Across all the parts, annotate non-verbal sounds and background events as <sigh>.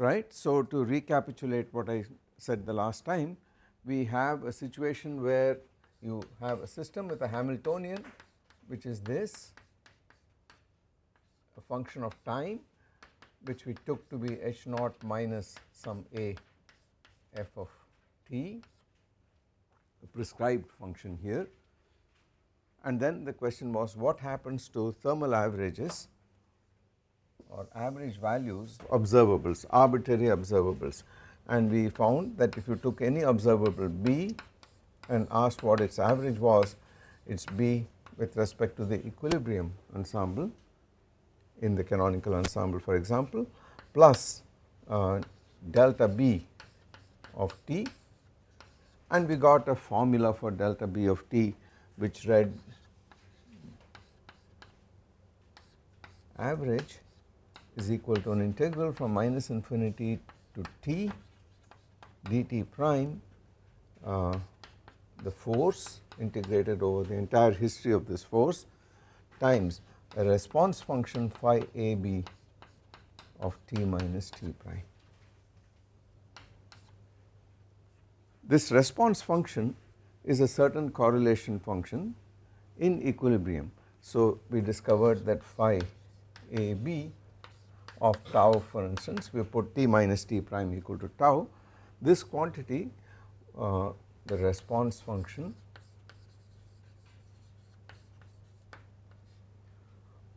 right. So to recapitulate what I said the last time we have a situation where you have a system with a Hamiltonian which is this a function of time which we took to be h naught minus some a f of t the prescribed function here and then the question was what happens to thermal averages or average values. Observables arbitrary observables. And we found that if you took any observable B and asked what its average was it is B with respect to the equilibrium ensemble in the canonical ensemble for example plus uh, delta B of T. And we got a formula for delta B of T which read average is equal to an integral from minus infinity to T dt prime uh, the force integrated over the entire history of this force times a response function phi a b of t minus t prime. This response function is a certain correlation function in equilibrium. So we discovered that phi a b of tau for instance we put t minus t prime equal to tau. This quantity uh, the response function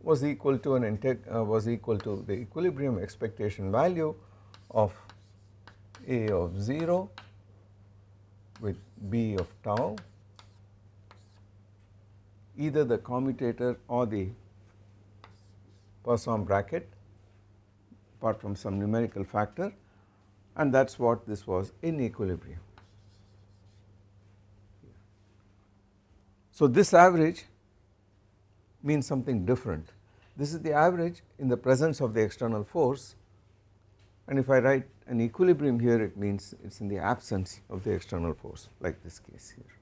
was equal to an uh, was equal to the equilibrium expectation value of A of 0 with B of tau. Either the commutator or the Poisson bracket apart from some numerical factor and that is what this was in equilibrium. So this average means something different. This is the average in the presence of the external force and if I write an equilibrium here it means it is in the absence of the external force like this case here.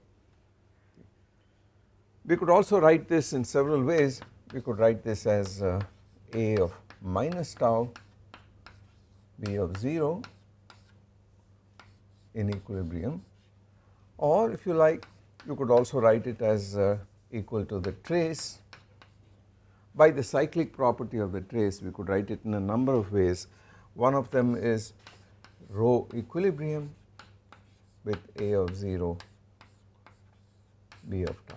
We could also write this in several ways, we could write this as uh, A of minus tau, B of 0 in equilibrium. Or if you like you could also write it as uh, equal to the trace. By the cyclic property of the trace we could write it in a number of ways. One of them is rho equilibrium with A of 0 B of tau.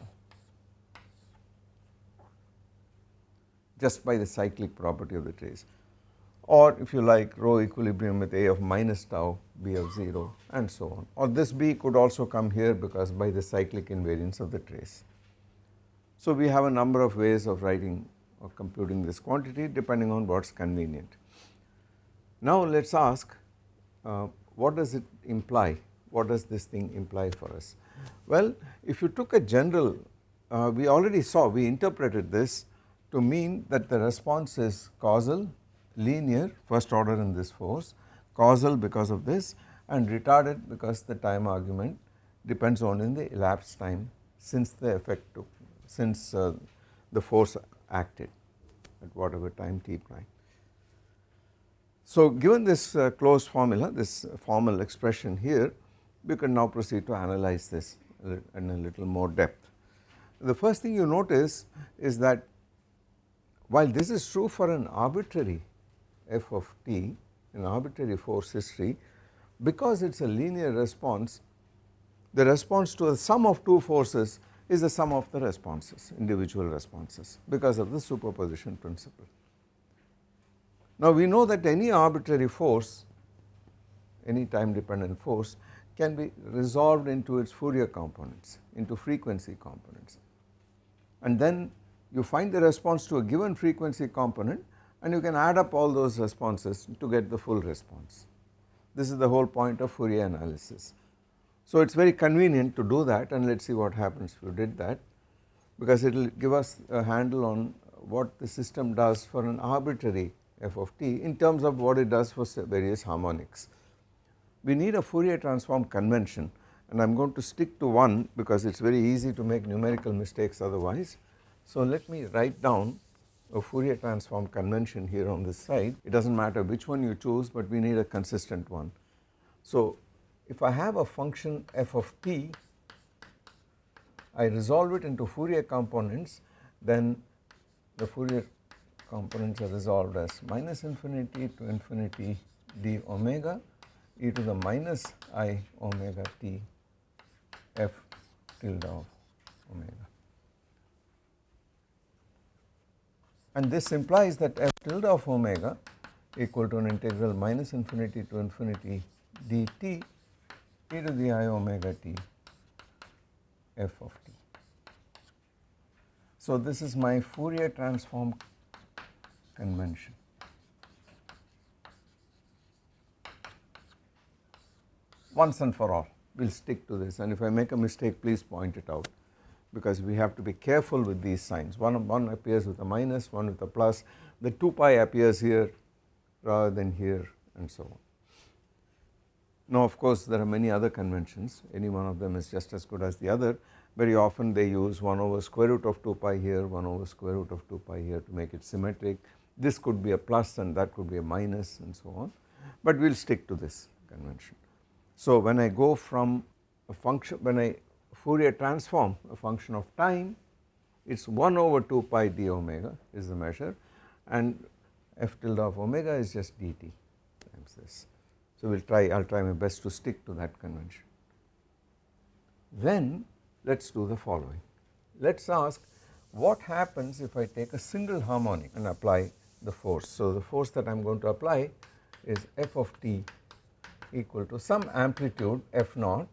Just by the cyclic property of the trace or if you like rho equilibrium with A of minus tau B of 0 and so on or this B could also come here because by the cyclic invariance of the trace. So we have a number of ways of writing or computing this quantity depending on what is convenient. Now let us ask uh, what does it imply, what does this thing imply for us. Well if you took a general, uh, we already saw, we interpreted this to mean that the response is causal linear first order in this force, causal because of this and retarded because the time argument depends only on in the elapsed time since the effect took since uh, the force acted at whatever time t prime. So given this uh, closed formula this formal expression here we can now proceed to analyze this in a little more depth. The first thing you notice is that while this is true for an arbitrary f of t in arbitrary force history because it is a linear response the response to the sum of two forces is the sum of the responses individual responses because of the superposition principle. Now we know that any arbitrary force any time dependent force can be resolved into its Fourier components into frequency components and then you find the response to a given frequency component and you can add up all those responses to get the full response. This is the whole point of Fourier analysis. So it is very convenient to do that and let us see what happens if you did that because it will give us a handle on what the system does for an arbitrary f of t in terms of what it does for various harmonics. We need a Fourier transform convention and I am going to stick to one because it is very easy to make numerical mistakes otherwise. So let me write down a Fourier transform convention here on this side it does not matter which one you choose but we need a consistent one. So if I have a function f of t I resolve it into Fourier components then the Fourier components are resolved as minus infinity to infinity d omega e to the minus i omega t f tilde of omega. And this implies that f tilde of omega equal to an integral minus infinity to infinity dt e to the i omega t f of t. So, this is my Fourier transform convention. Once and for all we will stick to this and if I make a mistake please point it out because we have to be careful with these signs. One, one appears with a minus one with a plus. The 2 pi appears here rather than here and so on. Now of course there are many other conventions. Any one of them is just as good as the other. Very often they use 1 over square root of 2 pi here 1 over square root of 2 pi here to make it symmetric. This could be a plus and that could be a minus and so on. But we will stick to this convention. So when I go from a function when I Fourier transform a function of time it is 1 over 2 pi d omega is the measure and f tilde of omega is just dt times this. So we will try I will try my best to stick to that convention. Then let us do the following let us ask what happens if I take a single harmonic and apply the force. So the force that I am going to apply is f of t equal to some amplitude f naught.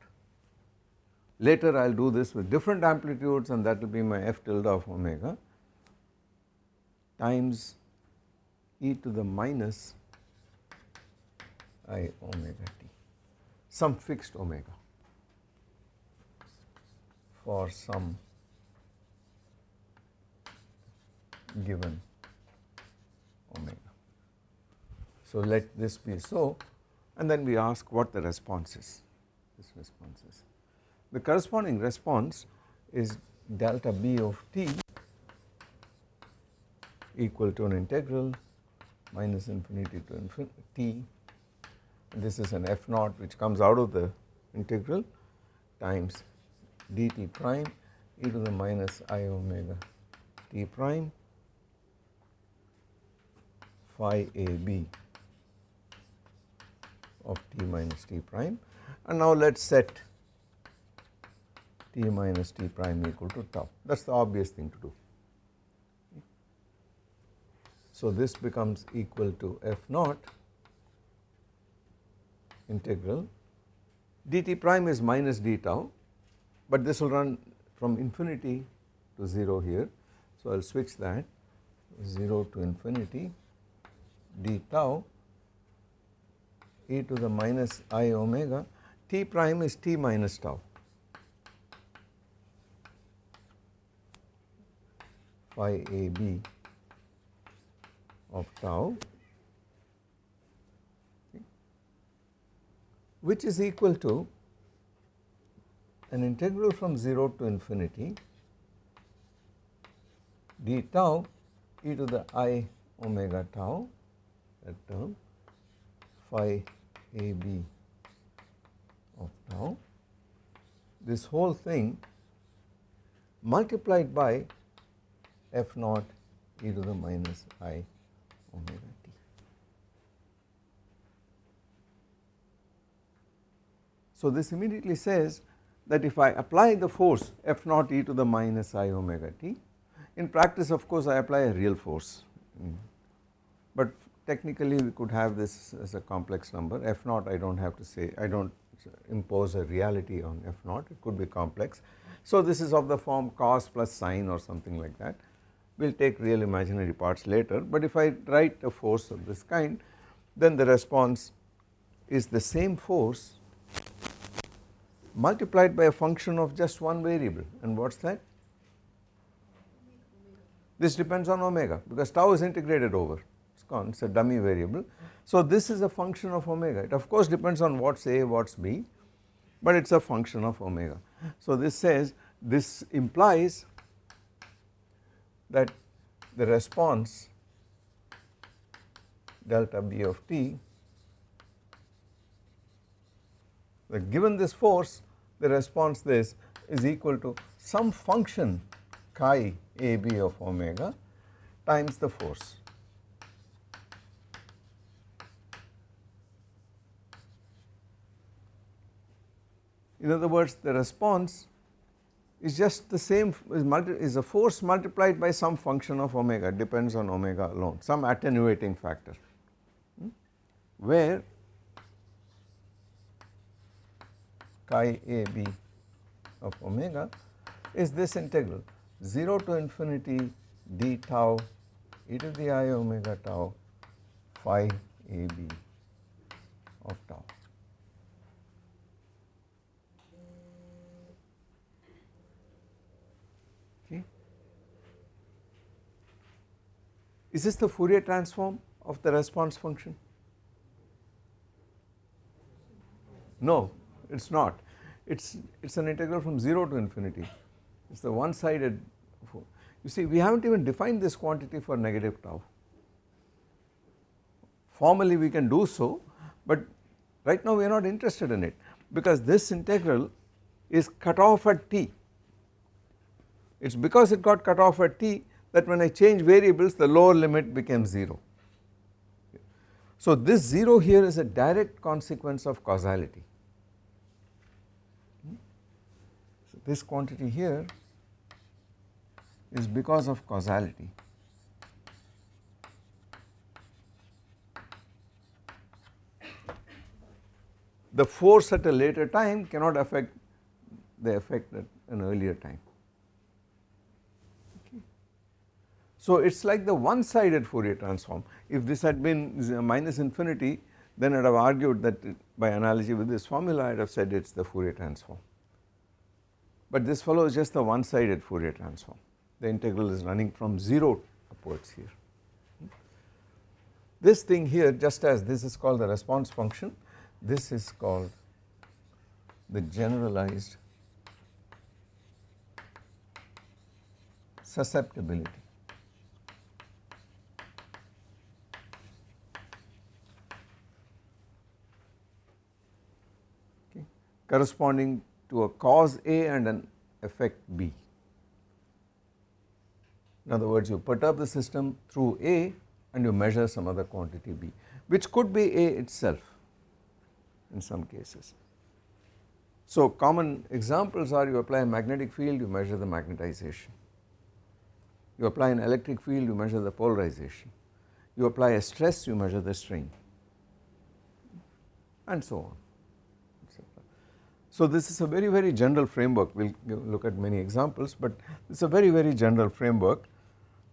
Later I will do this with different amplitudes and that will be my f tilde of omega times e to the minus i omega t some fixed omega for some given omega. So let this be so and then we ask what the response is, this response is. The corresponding response is delta B of t equal to an integral minus infinity to infinity t. this is an f naught which comes out of the integral times dt prime e to the minus i omega t prime phi a b of t minus t prime and now let us set t minus t prime equal to tau that is the obvious thing to do. So this becomes equal to f naught integral dt prime is minus d tau but this will run from infinity to 0 here. So I will switch that 0 to infinity d tau e to the minus i omega t prime is t minus tau phi a b of tau which is equal to an integral from 0 to infinity d tau e to the i omega tau that term phi a b of tau. This whole thing multiplied by f naught e to the minus i omega t. So this immediately says that if I apply the force f naught e to the minus i omega t in practice of course I apply a real force. Mm. But technically we could have this as a complex number. F naught I do not have to say I do not impose a reality on f naught. It could be complex. So this is of the form cos plus sine or something like that we will take real imaginary parts later but if I write a force of this kind then the response is the same force multiplied by a function of just one variable and what is that? This depends on omega because tau is integrated over gone it is a dummy variable. So this is a function of omega it of course depends on what is A what is B but it is a function of omega. So this says this implies that the response delta B of t that given this force the response this is equal to some function chi a b of omega times the force. In other words the response is just the same is, multi, is a force multiplied by some function of omega depends on omega alone some attenuating factor. Hmm, where chi a b of omega is this integral? 0 to infinity d tau e to the i omega tau phi a b of tau. Is this the Fourier transform of the response function? No, it is not. It's it's an integral from 0 to infinity. It's the one sided you see we haven't even defined this quantity for negative tau. Formally we can do so but right now we are not interested in it because this integral is cut off at t. It is because it got cut off at t that when I change variables the lower limit becomes 0. So this 0 here is a direct consequence of causality hmm? So this quantity here is because of causality. The force at a later time cannot affect the effect at an earlier time. Okay. So it is like the one sided Fourier transform if this had been minus infinity then I would have argued that by analogy with this formula I would have said it is the Fourier transform but this follows just the one sided Fourier transform the integral is running from 0 upwards here. This thing here just as this is called the response function this is called the generalized susceptibility. Okay, corresponding to a cause A and an effect B. In other words you perturb the system through A and you measure some other quantity B which could be A itself in some cases. So common examples are you apply a magnetic field you measure the magnetization, you apply an electric field you measure the polarization, you apply a stress you measure the strain and so on. So this is a very very general framework we will look at many examples but it is a very very general framework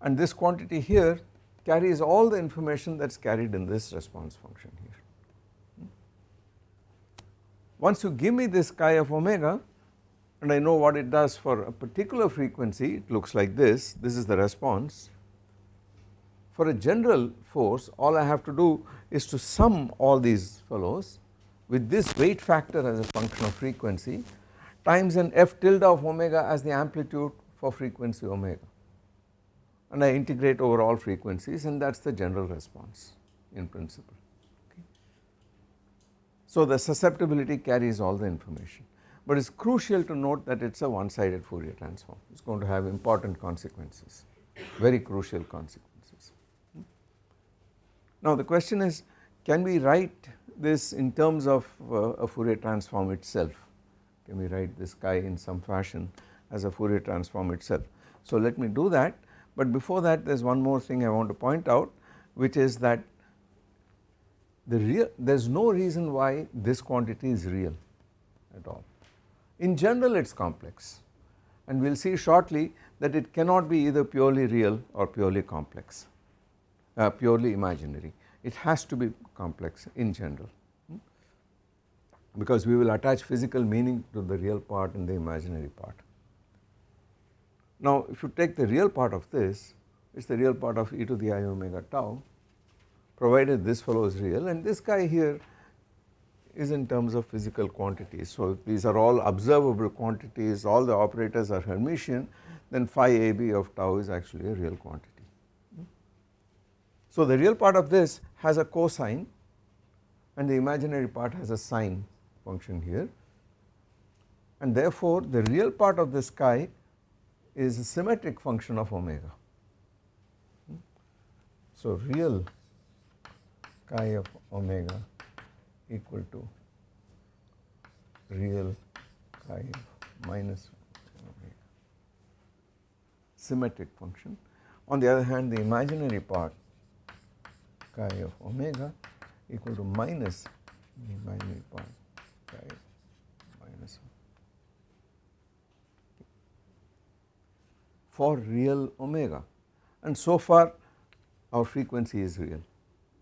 and this quantity here carries all the information that is carried in this response function here. Once you give me this chi of omega and I know what it does for a particular frequency it looks like this, this is the response. For a general force all I have to do is to sum all these fellows with this weight factor as a function of frequency times an f tilde of omega as the amplitude for frequency omega and I integrate over all frequencies and that is the general response in principle. Okay. So the susceptibility carries all the information but it is crucial to note that it is a one sided Fourier transform it is going to have important consequences very crucial consequences. Hmm. Now the question is can we write this in terms of uh, a Fourier transform itself can we write this chi in some fashion as a Fourier transform itself. So let me do that but before that there is one more thing I want to point out which is that the real there is no reason why this quantity is real at all. In general it is complex and we will see shortly that it cannot be either purely real or purely complex, uh, purely imaginary it has to be complex in general hmm? because we will attach physical meaning to the real part and the imaginary part. Now if you take the real part of this it is the real part of e to the i omega tau provided this fellow is real and this guy here is in terms of physical quantities. So if these are all observable quantities all the operators are Hermitian then phi ab of tau is actually a real quantity So the real part of this has a cosine and the imaginary part has a sine function here and therefore the real part of this chi is a symmetric function of omega. So real chi of omega equal to real chi of minus omega symmetric function. On the other hand the imaginary part chi of omega equal to minus the imaginary part chi minus for real omega. And so far our frequency is real.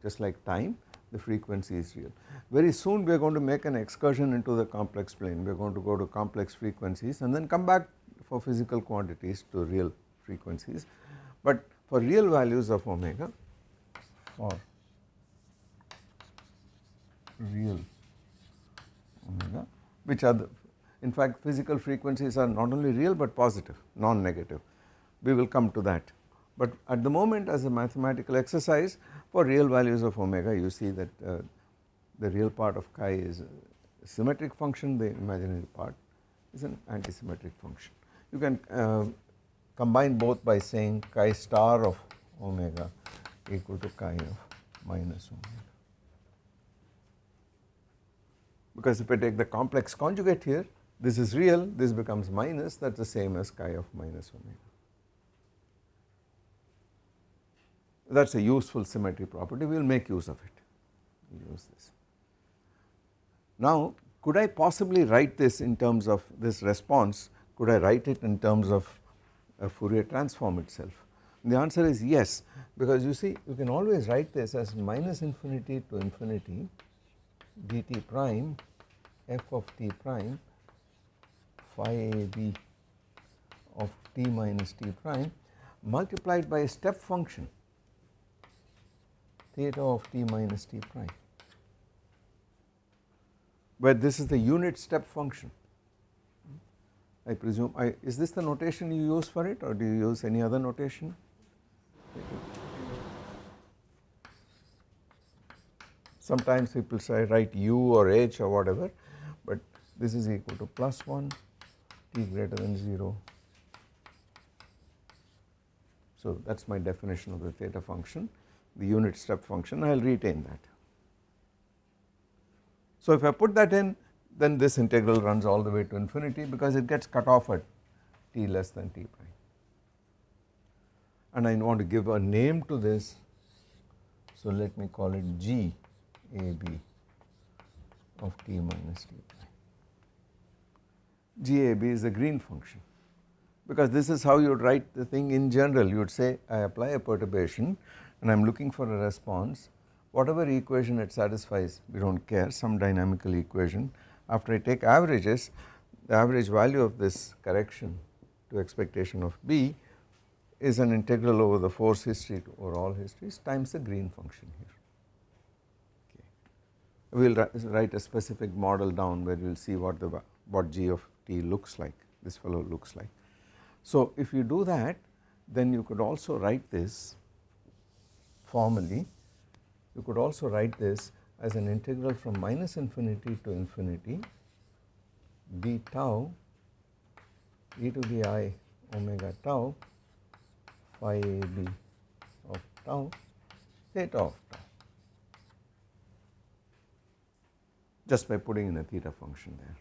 Just like time the frequency is real. Very soon we are going to make an excursion into the complex plane. We are going to go to complex frequencies and then come back for physical quantities to real frequencies. But for real values of omega for real. Omega. Which are the in fact physical frequencies are not only real but positive non-negative. We will come to that. But at the moment as a mathematical exercise for real values of omega you see that uh, the real part of chi is a symmetric function the imaginary part is an antisymmetric function. You can uh, combine both by saying chi star of omega equal to chi of minus omega. Because if I take the complex conjugate here this is real this becomes minus that is the same as chi of minus omega. that is a useful symmetry property we will make use of it we will use this. Now could I possibly write this in terms of this response could I write it in terms of a Fourier transform itself the answer is yes because you see you can always write this as minus infinity to infinity dt prime f of t prime phi a b of t minus t prime multiplied by a step function theta of t minus t prime where this is the unit step function. I presume I is this the notation you use for it or do you use any other notation? Sometimes people say write u or h or whatever but this is equal to plus 1 t greater than 0. So that is my definition of the theta function the unit step function I will retain that. So if I put that in then this integral runs all the way to infinity because it gets cut off at t less than t prime and I want to give a name to this. So let me call it g a b of t minus t prime. g a b is the Green function. Because this is how you would write the thing in general. You would say I apply a perturbation and I am looking for a response. Whatever equation it satisfies we do not care. Some dynamical equation. After I take averages the average value of this correction to expectation of B is an integral over the force history over all histories times the Green function here. Okay. We will write a specific model down where we will see what the what g of t looks like this fellow looks like. So if you do that then you could also write this formally you could also write this as an integral from minus infinity to infinity d tau e to the i omega tau phi a b of tau theta of tau just by putting in a theta function there.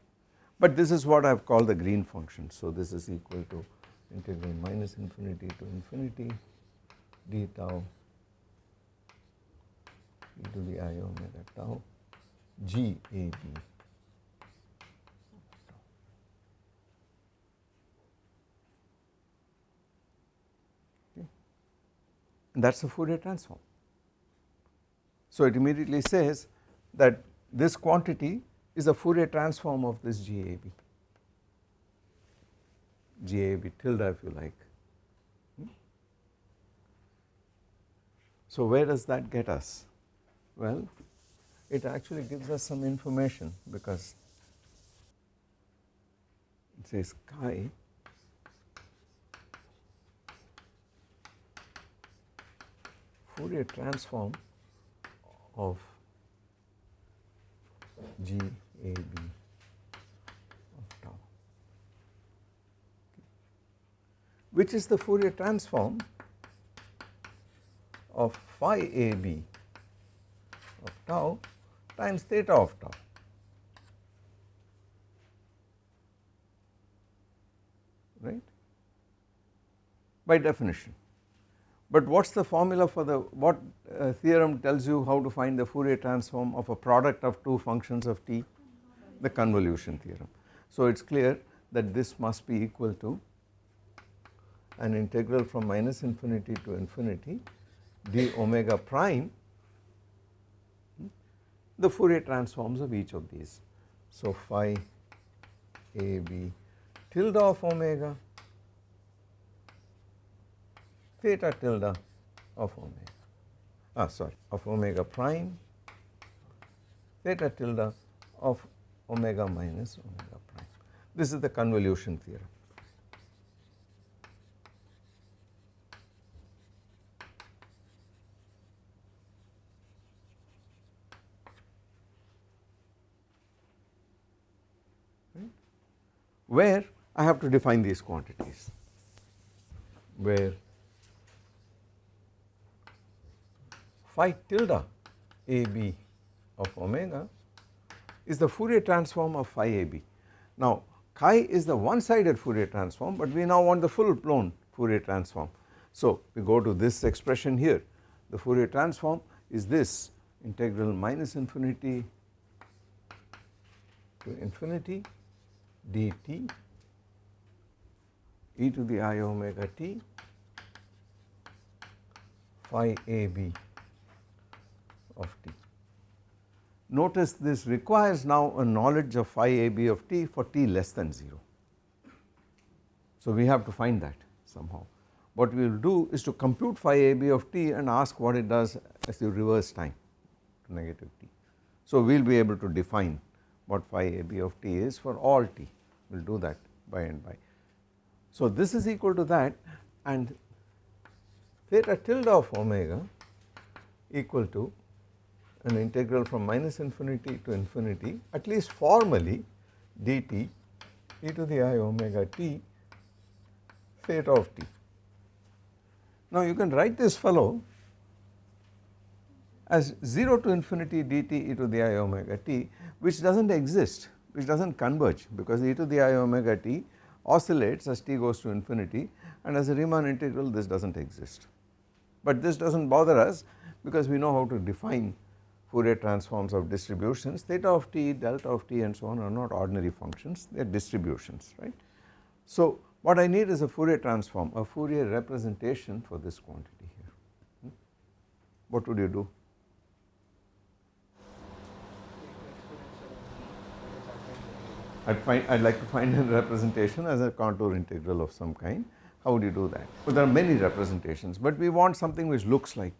But this is what I have called the Green function. So this is equal to integral minus infinity to infinity d tau e to the i omega tau g a b. That is the Fourier transform. So it immediately says that this quantity is a Fourier transform of this GAB, GAB tilde if you like. Hmm? So where does that get us? Well, it actually gives us some information because it says chi Fourier transform of G A B of tau, which is the Fourier transform of phi A B of tau times theta of tau. right by definition. But what is the formula for the what uh, theorem tells you how to find the Fourier transform of a product of two functions of t the convolution theorem. So it is clear that this must be equal to an integral from minus infinity to infinity d omega prime the Fourier transforms of each of these. So phi a b tilde of omega theta tilde of omega ah sorry of omega prime theta tilde of omega minus omega prime. This is the convolution theorem. where I have to define these quantities where phi tilde a b of omega is the Fourier transform of phi a b. Now chi is the one sided Fourier transform but we now want the full blown Fourier transform. So we go to this expression here the Fourier transform is this integral minus infinity to infinity dt e to the i omega t phi a b of t. Notice this requires now a knowledge of phi a b of t for t less than 0. So we have to find that somehow. What we will do is to compute phi a b of t and ask what it does as you reverse time to negative t. So we will be able to define what phi a b of t is for all t, we will do that by and by. So this is equal to that and theta tilde of omega equal to an integral from minus infinity to infinity at least formally dt e to the i omega t theta of t. Now you can write this fellow as 0 to infinity dt e to the i omega t which does not exist which does not converge because e to the i omega t oscillates as t goes to infinity and as a Riemann integral this does not exist. But this does not bother us because we know how to define Fourier transforms of distributions theta of t, delta of t and so on are not ordinary functions they are distributions right. So what I need is a Fourier transform a Fourier representation for this quantity here. Hmm? What would you do? I'd find I'd like to find <laughs> a representation as a contour integral of some kind. How would you do that? Well, there are many representations, but we want something which looks like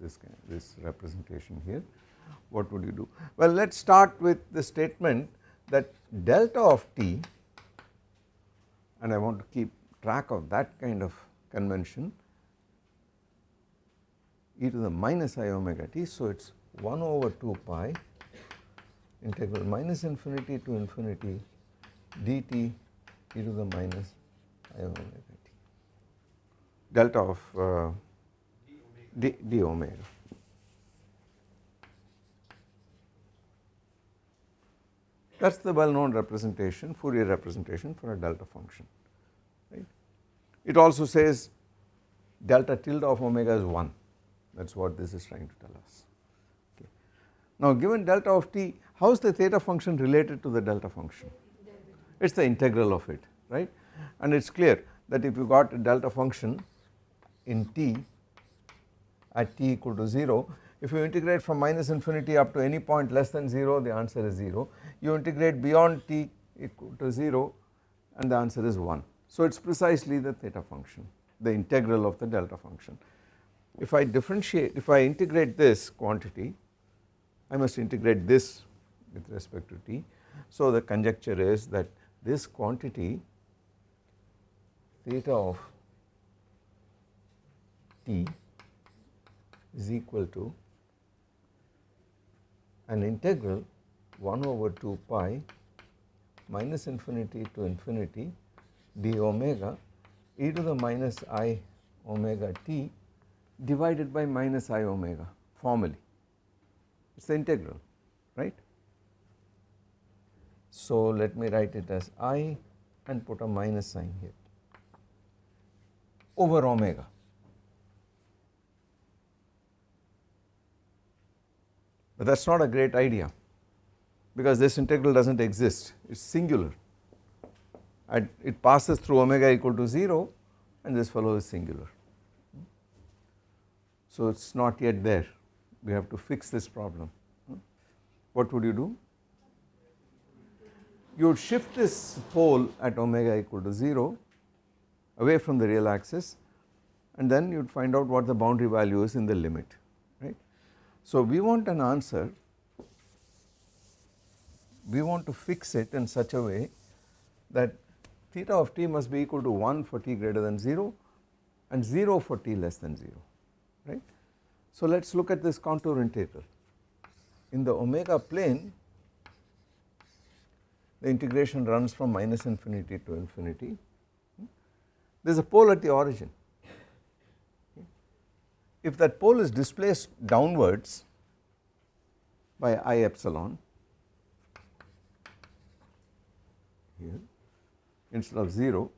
this this representation here. What would you do? Well, let us start with the statement that delta of t, and I want to keep track of that kind of convention e to the minus i omega t. So, it is 1 over 2 pi integral minus infinity to infinity dt e to the minus i omega t delta of uh, d, d omega. That is the well known representation Fourier representation for a delta function right. It also says delta tilde of omega is 1 that is what this is trying to tell us. Okay. Now given delta of t how is the theta function related to the delta function? It is the integral of it right and it is clear that if you got a delta function in t at t equal to 0 if you integrate from minus infinity up to any point less than 0 the answer is 0 you integrate beyond t equal to 0 and the answer is 1. So it is precisely the theta function the integral of the delta function. If I differentiate if I integrate this quantity I must integrate this with respect to t. So the conjecture is that this quantity theta of t is equal to an integral 1 over 2 pi minus infinity to infinity d omega e to the minus i omega t divided by minus i omega formally it is the integral right. So let me write it as i and put a minus sign here over omega. But that is not a great idea because this integral does not exist it is singular and it passes through omega equal to 0 and this fellow is singular. So it is not yet there we have to fix this problem. What would you do? You would shift this pole at omega equal to 0 away from the real axis and then you would find out what the boundary value is in the limit. So we want an answer, we want to fix it in such a way that theta of t must be equal to 1 for t greater than 0 and 0 for t less than 0 right. So let us look at this contour integral. In the omega plane the integration runs from minus infinity to infinity. Hmm? There is a pole at the origin. If that pole is displaced downwards by I epsilon here instead of 0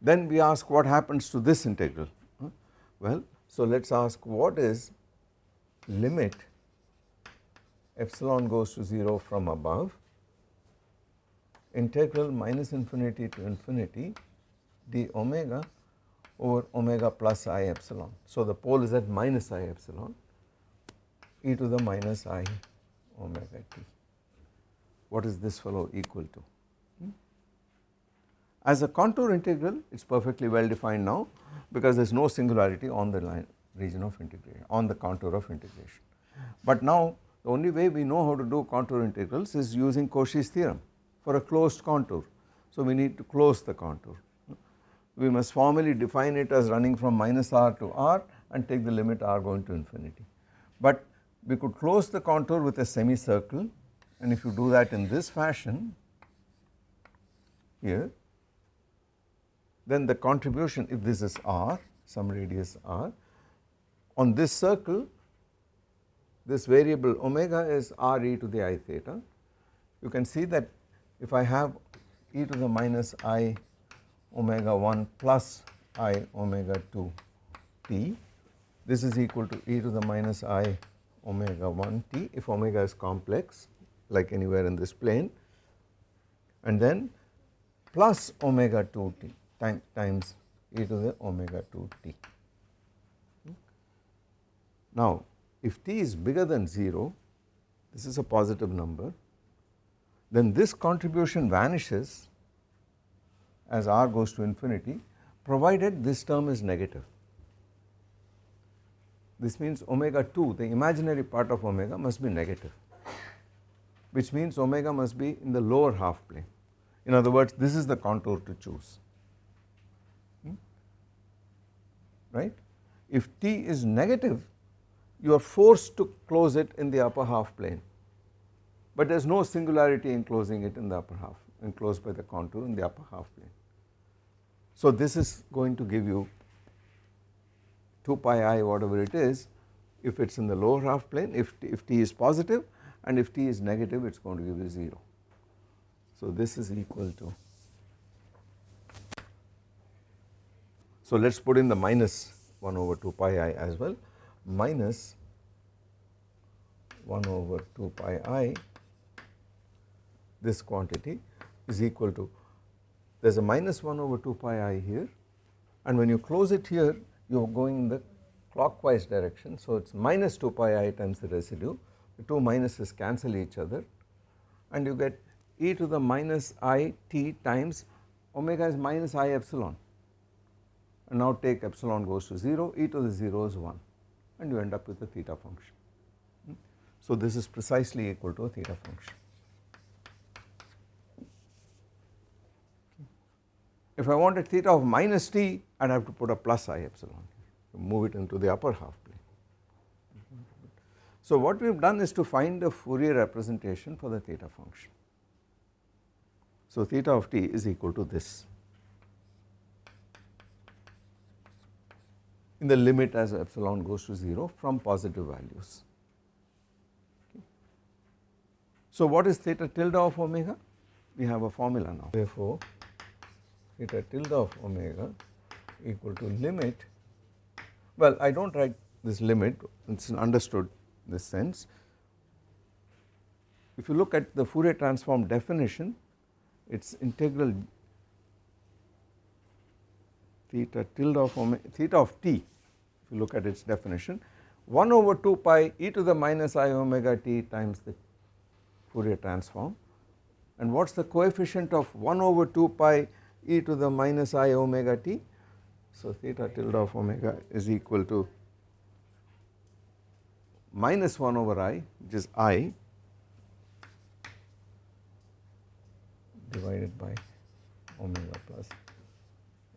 then we ask what happens to this integral. Well so let us ask what is limit epsilon goes to 0 from above integral minus infinity to infinity d omega over omega plus i epsilon. So the pole is at minus i epsilon e to the minus i omega t. What is this fellow equal to? Hmm? As a contour integral it is perfectly well defined now because there is no singularity on the line region of integration on the contour of integration. But now the only way we know how to do contour integrals is using Cauchy's theorem for a closed contour. So we need to close the contour. We must formally define it as running from minus r to r and take the limit r going to infinity. But we could close the contour with a semicircle and if you do that in this fashion here then the contribution if this is r some radius r on this circle this variable omega is r e to the i theta. You can see that if I have e to the minus i omega 1 plus i omega 2 t this is equal to e to the minus i omega 1 t if omega is complex like anywhere in this plane and then plus omega 2 t time, times e to the omega 2 t. Now if t is bigger than 0 this is a positive number then this contribution vanishes as r goes to infinity provided this term is negative. This means omega 2 the imaginary part of omega must be negative which means omega must be in the lower half plane. In other words this is the contour to choose hmm? right. If t is negative you are forced to close it in the upper half plane but there is no singularity in closing it in the upper half enclosed by the contour in the upper half plane. So this is going to give you 2 pi i whatever it is if it is in the lower half plane if if t is positive and if t is negative it is going to give you 0. So this is equal to so let us put in the minus 1 over 2 pi i as well minus 1 over 2 pi i this quantity is equal to there is a minus 1 over 2 pi i here and when you close it here you are going in the clockwise direction. So it is minus 2 pi i times the residue the two minuses cancel each other and you get e to the minus i t times omega is minus i epsilon and now take epsilon goes to 0 e to the 0 is 1 and you end up with a theta function. Hmm? So this is precisely equal to a theta function. If I wanted theta of minus t I would have to put a plus i epsilon move it into the upper half plane So what we have done is to find a Fourier representation for the theta function. So theta of t is equal to this in the limit as epsilon goes to 0 from positive values. So what is theta tilde of omega? We have a formula now. Therefore, theta tilde of omega equal to limit, well I do not write this limit, it is understood in this sense. If you look at the Fourier transform definition, it is integral theta tilde of omega, theta of t if you look at its definition. 1 over 2 pi e to the minus i omega t times the Fourier transform. And what is the coefficient of 1 over 2 pi e to the minus i omega t. So theta tilde of omega is equal to minus 1 over i which is i divided by omega plus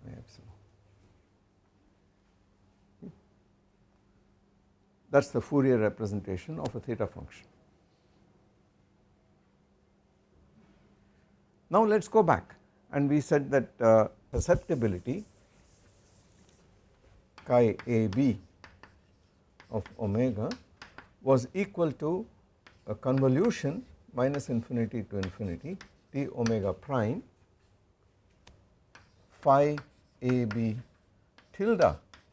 i epsilon. That is the Fourier representation of a theta function. Now let us go back and we said that uh, susceptibility chi a b of omega was equal to a convolution minus infinity to infinity t omega prime phi a b tilde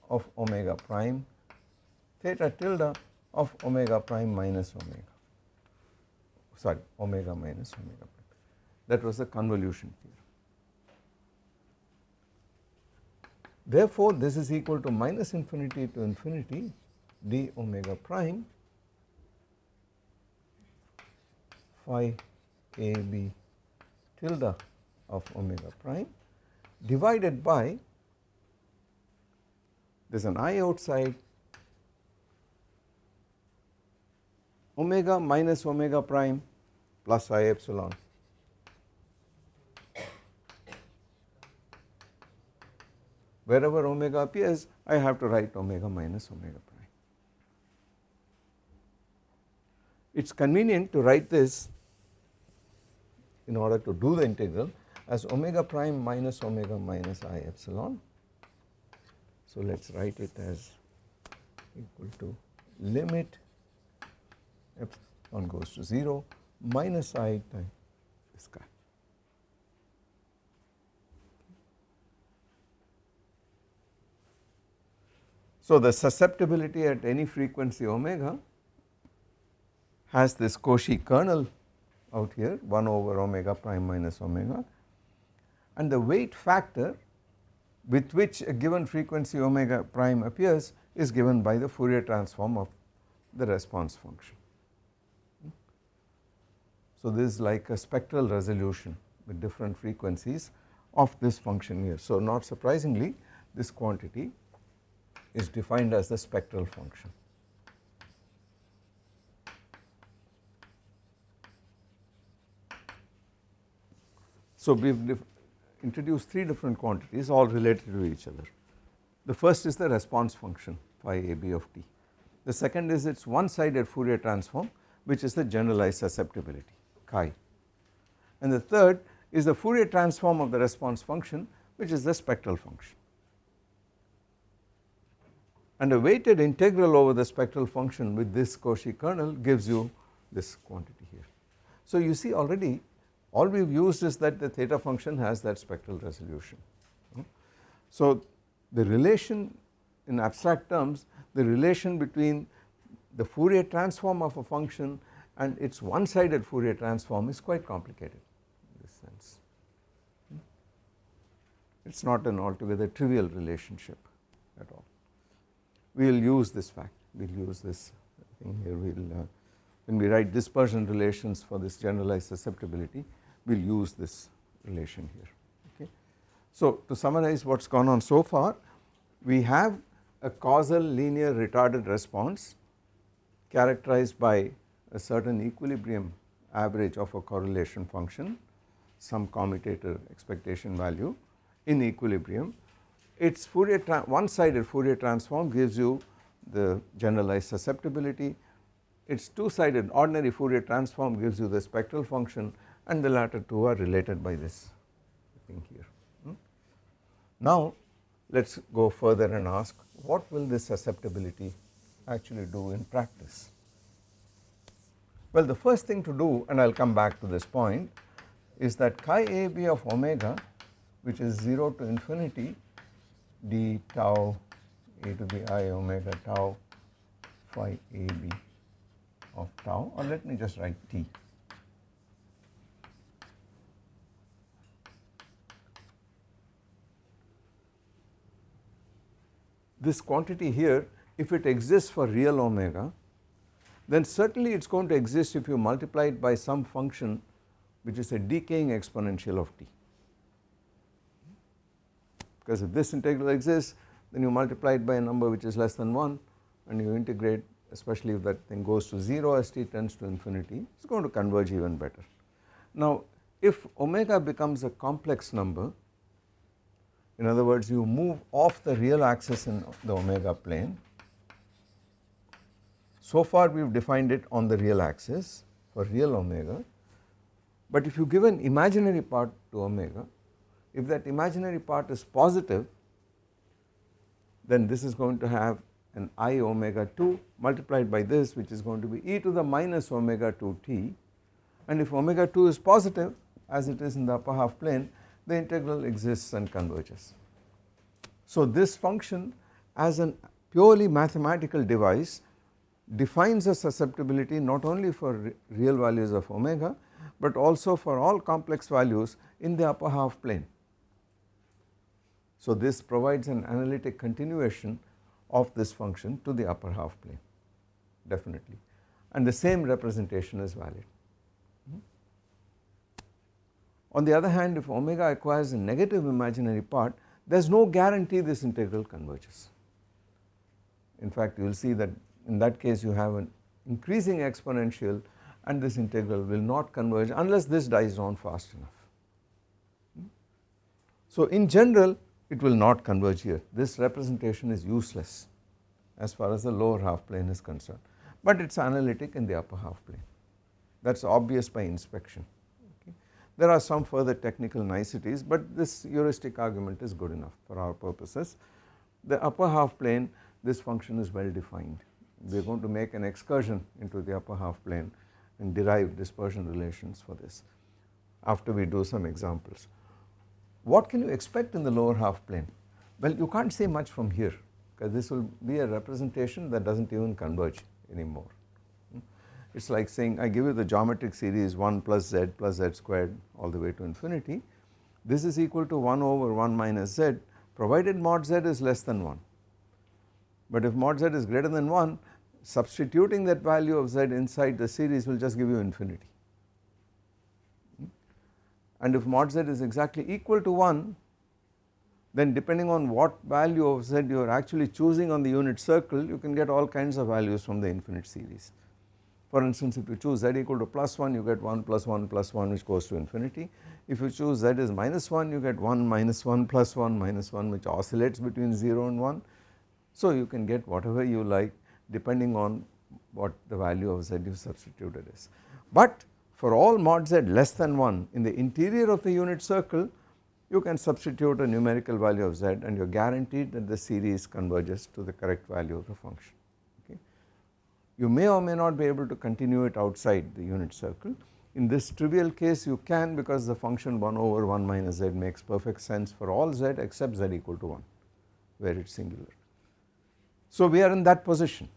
of omega prime theta tilde of omega prime minus omega sorry omega minus omega prime that was the convolution here. Therefore, this is equal to minus infinity to infinity d omega prime phi a b tilde of omega prime divided by there is an i outside omega minus omega prime plus i epsilon wherever omega appears I have to write omega minus omega prime. It is convenient to write this in order to do the integral as omega prime minus omega minus i epsilon. So let us write it as equal to limit epsilon goes to 0 minus i times this guy. So the susceptibility at any frequency omega has this Cauchy kernel out here 1 over omega prime minus omega and the weight factor with which a given frequency omega prime appears is given by the Fourier transform of the response function. So this is like a spectral resolution with different frequencies of this function here. So not surprisingly this quantity is defined as the spectral function. So we have introduced three different quantities all related to each other. The first is the response function phi a b of t. The second is its one sided Fourier transform which is the generalized susceptibility chi and the third is the Fourier transform of the response function which is the spectral function and a weighted integral over the spectral function with this Cauchy kernel gives you this quantity here. So you see already all we have used is that the theta function has that spectral resolution. Hmm? So the relation in abstract terms the relation between the Fourier transform of a function and its one sided Fourier transform is quite complicated in this sense. Hmm? It is not an altogether trivial relationship at all. We will use this fact, we will use this thing here, we will uh, when we write dispersion relations for this generalized susceptibility, we will use this relation here. Okay. So to summarize what has gone on so far, we have a causal linear retarded response characterized by a certain equilibrium average of a correlation function some commutator expectation value in equilibrium its Fourier one sided Fourier transform gives you the generalized susceptibility it is two sided ordinary Fourier transform gives you the spectral function and the latter two are related by this thing here. Hmm? Now let us go further and ask what will this susceptibility actually do in practice. Well the first thing to do and I will come back to this point is that chi a b of omega which is 0 to infinity d tau a to the i omega tau phi a b of tau or let me just write t. This quantity here if it exists for real omega then certainly it is going to exist if you multiply it by some function which is a decaying exponential of t because if this integral exists then you multiply it by a number which is less than 1 and you integrate especially if that thing goes to 0 as t tends to infinity it is going to converge even better. Now if omega becomes a complex number in other words you move off the real axis in the omega plane so far we have defined it on the real axis for real omega but if you give an imaginary part to omega if that imaginary part is positive then this is going to have an i omega 2 multiplied by this which is going to be e to the minus omega 2 t and if omega 2 is positive as it is in the upper half plane the integral exists and converges. So this function as a purely mathematical device defines a susceptibility not only for real values of omega but also for all complex values in the upper half plane. So this provides an analytic continuation of this function to the upper half plane definitely and the same representation is valid. Hmm? On the other hand if omega acquires a negative imaginary part there is no guarantee this integral converges. In fact you will see that in that case you have an increasing exponential and this integral will not converge unless this dies down fast enough. Hmm? So in general it will not converge here this representation is useless as far as the lower half plane is concerned but it is analytic in the upper half plane that is obvious by inspection okay. There are some further technical niceties but this heuristic argument is good enough for our purposes. The upper half plane this function is well defined we are going to make an excursion into the upper half plane and derive dispersion relations for this after we do some examples. What can you expect in the lower half plane? Well you can't say much from here because this will be a representation that does not even converge anymore. It is like saying I give you the geometric series 1 plus z plus z squared all the way to infinity. This is equal to 1 over 1 minus z provided mod z is less than 1. But if mod z is greater than 1 substituting that value of z inside the series will just give you infinity and if mod z is exactly equal to 1 then depending on what value of z you are actually choosing on the unit circle you can get all kinds of values from the infinite series. For instance if you choose z equal to plus 1 you get 1 plus 1 plus 1 which goes to infinity. If you choose z is minus 1 you get 1 minus 1 plus 1 minus 1 which oscillates between 0 and 1. So you can get whatever you like depending on what the value of z you substituted is. But for all mod z less than 1 in the interior of the unit circle you can substitute a numerical value of z and you are guaranteed that the series converges to the correct value of the function okay. You may or may not be able to continue it outside the unit circle in this trivial case you can because the function 1 over 1 minus z makes perfect sense for all z except z equal to 1 where it is singular. So we are in that position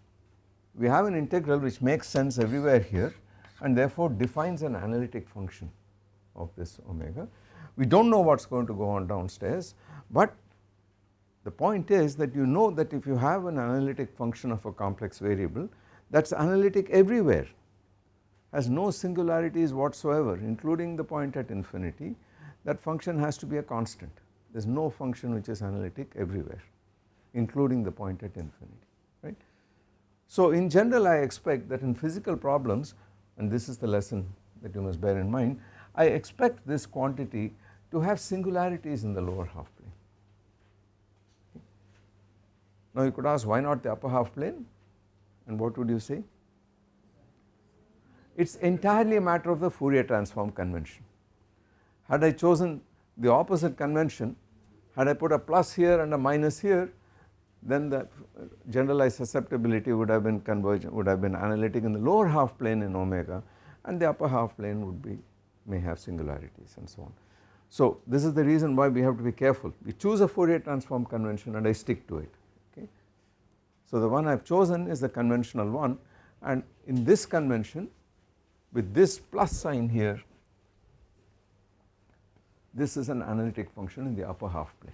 we have an integral which makes sense everywhere here and therefore defines an analytic function of this omega. We do not know what is going to go on downstairs but the point is that you know that if you have an analytic function of a complex variable that is analytic everywhere has no singularities whatsoever including the point at infinity that function has to be a constant there is no function which is analytic everywhere including the point at infinity right. So in general I expect that in physical problems and this is the lesson that you must bear in mind, I expect this quantity to have singularities in the lower half plane. Now you could ask why not the upper half plane and what would you say? it is entirely a matter of the Fourier transform convention. Had I chosen the opposite convention, had I put a plus here and a minus here then the uh, generalized susceptibility would have been convergent would have been analytic in the lower half plane in omega and the upper half plane would be may have singularities and so on. So this is the reason why we have to be careful we choose a Fourier transform convention and I stick to it okay. So the one I have chosen is the conventional one and in this convention with this plus sign here this is an analytic function in the upper half plane.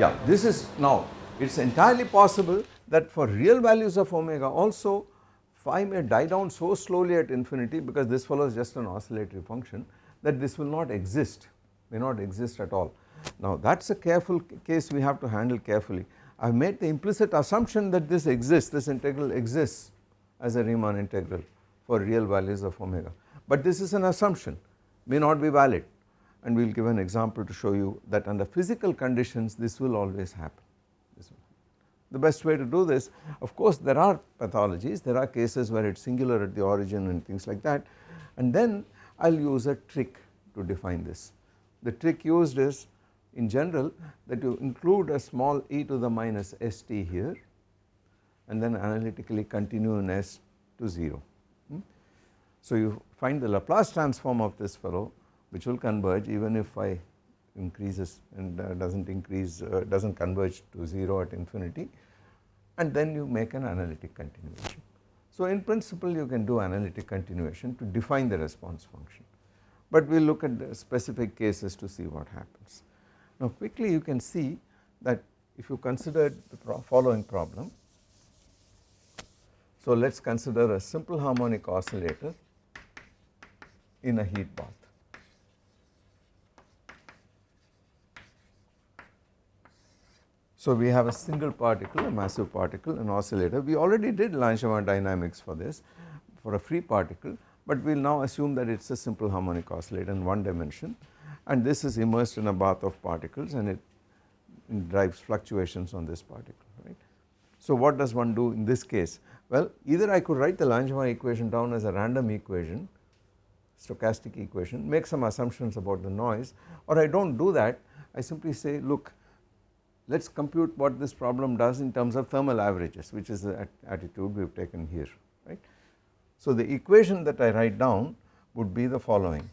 Yeah, this is now it is entirely possible that for real values of omega also phi may die down so slowly at infinity because this follows just an oscillatory function that this will not exist may not exist at all. Now that is a careful case we have to handle carefully. I have made the implicit assumption that this exists this integral exists as a Riemann integral for real values of omega but this is an assumption may not be valid and we will give an example to show you that under physical conditions this will always happen. The best way to do this of course there are pathologies there are cases where it is singular at the origin and things like that and then I will use a trick to define this. The trick used is in general that you include a small e to the minus st here and then analytically continue in s to 0. Hmm? So you find the Laplace transform of this fellow which will converge even if phi increases and uh, does not increase uh, does not converge to 0 at infinity and then you make an analytic continuation. So in principle you can do analytic continuation to define the response function but we will look at the specific cases to see what happens. Now quickly you can see that if you consider the pro following problem. So let us consider a simple harmonic oscillator in a heat bath. So we have a single particle, a massive particle, an oscillator. We already did Langevin dynamics for this for a free particle, but we will now assume that it is a simple harmonic oscillator in one dimension and this is immersed in a bath of particles and it, drives fluctuations on this particle, right. So what does one do in this case? Well, either I could write the Langevin equation down as a random equation, stochastic equation, make some assumptions about the noise or I do not do that, I simply say look let us compute what this problem does in terms of thermal averages which is the attitude we have taken here right. So the equation that I write down would be the following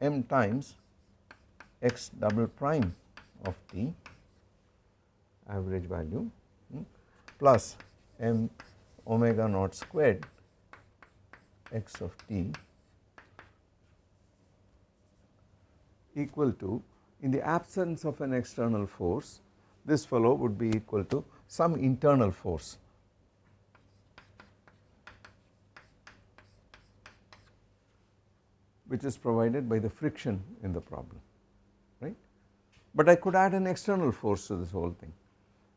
m times x double prime of t average value hmm, plus m omega naught squared x of t equal to in the absence of an external force this fellow would be equal to some internal force. which is provided by the friction in the problem right. But I could add an external force to this whole thing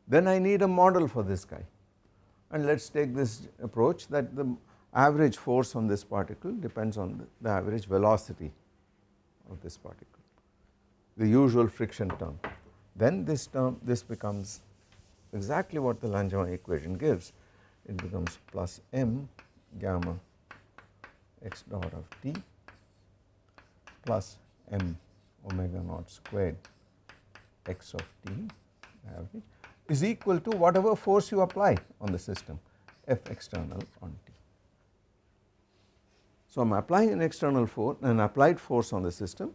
then I need a model for this guy and let us take this approach that the average force on this particle depends on the, the average velocity of this particle the usual friction term then this term this becomes exactly what the Langevin equation gives it becomes plus m gamma x dot of t plus m omega naught squared x of t is equal to whatever force you apply on the system F external on T. So I am applying an external force an applied force on the system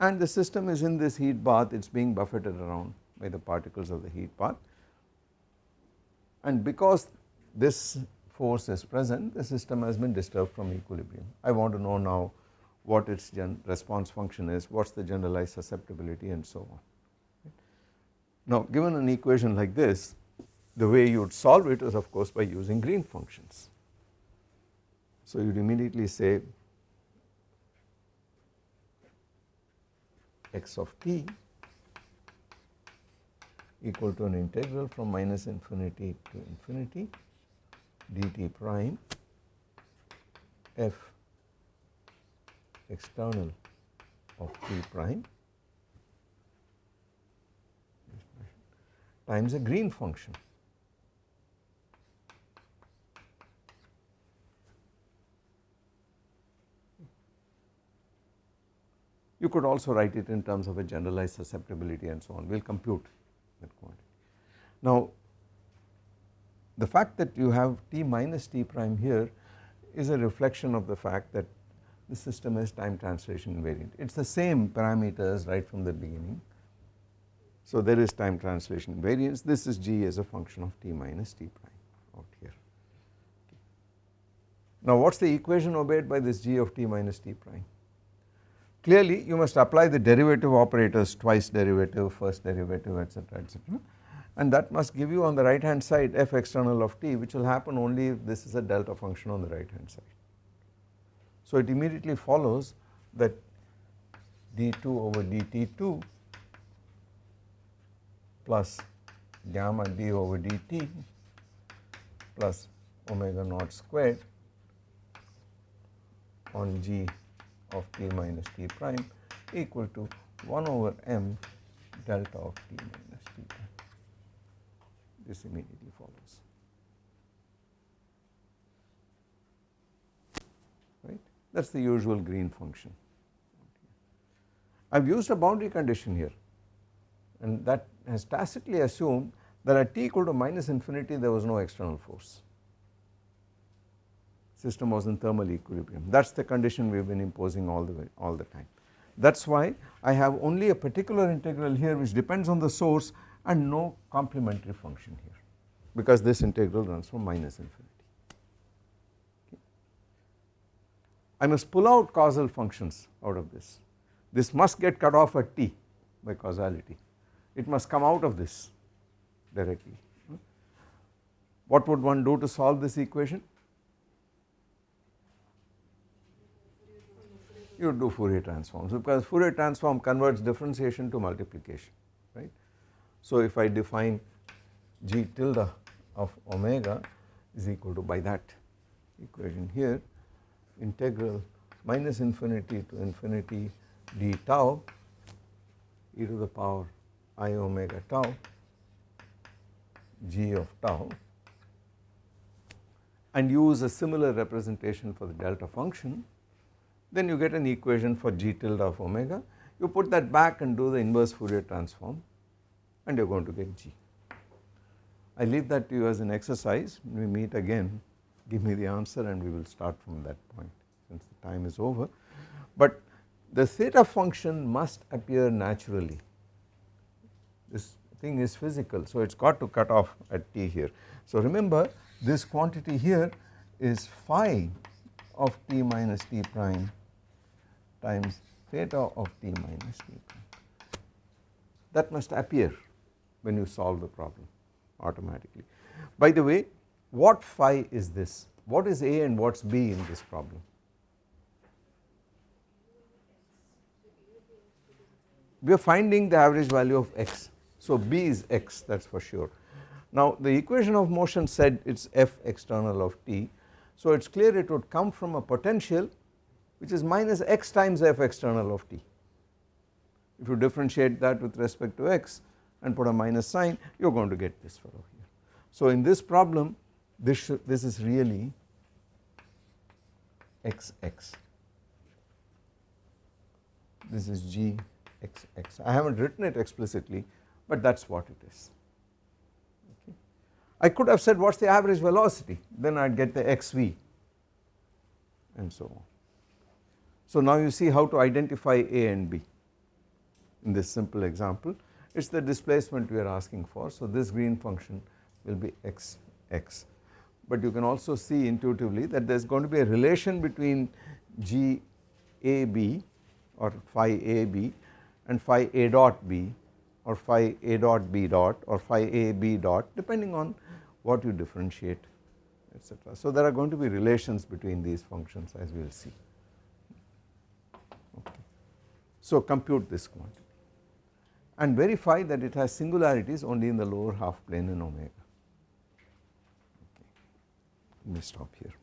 and the system is in this heat bath it is being buffeted around by the particles of the heat bath and because this force is present the system has been disturbed from equilibrium. I want to know now what its response function is, what is the generalized susceptibility and so on. Now given an equation like this the way you would solve it is of course by using Green functions. So you would immediately say x of t equal to an integral from minus infinity to infinity dt prime f external of t prime times a Green function. You could also write it in terms of a generalized susceptibility and so on, we will compute that quantity. Now the fact that you have t minus t prime here is a reflection of the fact that the system is time translation invariant. It is the same parameters right from the beginning. So there is time translation invariance, this is g as a function of t minus t prime out here. Now what is the equation obeyed by this g of t minus t prime? Clearly you must apply the derivative operators twice derivative, first derivative etc etc and that must give you on the right hand side f external of t which will happen only if this is a delta function on the right hand side. So it immediately follows that d2 over dt2 plus gamma d over dt plus omega naught squared on g of t minus t prime equal to 1 over m delta of t minus t prime. This immediately follows. Right? That is the usual Green function. I have used a boundary condition here and that has tacitly assumed that at t equal to minus infinity there was no external force system was in thermal equilibrium that is the condition we have been imposing all the way all the time. That is why I have only a particular integral here which depends on the source and no complementary function here because this integral runs from minus infinity. Okay. I must pull out causal functions out of this, this must get cut off at t by causality, it must come out of this directly. What would one do to solve this equation? You do Fourier transforms because Fourier transform converts differentiation to multiplication right. So if I define g tilde of omega is equal to by that equation here integral minus infinity to infinity d tau e to the power i omega tau g of tau and use a similar representation for the delta function then you get an equation for g tilde of omega. You put that back and do the inverse Fourier transform and you are going to get g. I leave that to you as an exercise. We meet again. Give me the answer and we will start from that point since the time is over. But the theta function must appear naturally. This thing is physical so it has got to cut off at t here. So remember this quantity here is phi of t minus t prime times theta of t minus prime. That must appear when you solve the problem automatically. By the way what phi is this? What is A and what is B in this problem? We are finding the average value of x. So B is x that is for sure. Now the equation of motion said it is f external of t. So it is clear it would come from a potential which is minus x times f external of t. If you differentiate that with respect to x and put a minus sign you are going to get this fellow here. So in this problem this, this is really xx, this is g xx. I have not written it explicitly but that is what it is. I could have said what is the average velocity then I would get the xv and so on. So now you see how to identify A and B in this simple example it is the displacement we are asking for so this Green function will be x x but you can also see intuitively that there is going to be a relation between g a b or phi a b and phi a dot b or phi a dot b dot or phi a b dot depending on what you differentiate etc. So there are going to be relations between these functions as we will see. So compute this quantity and verify that it has singularities only in the lower half plane in omega. Okay. Let me stop here.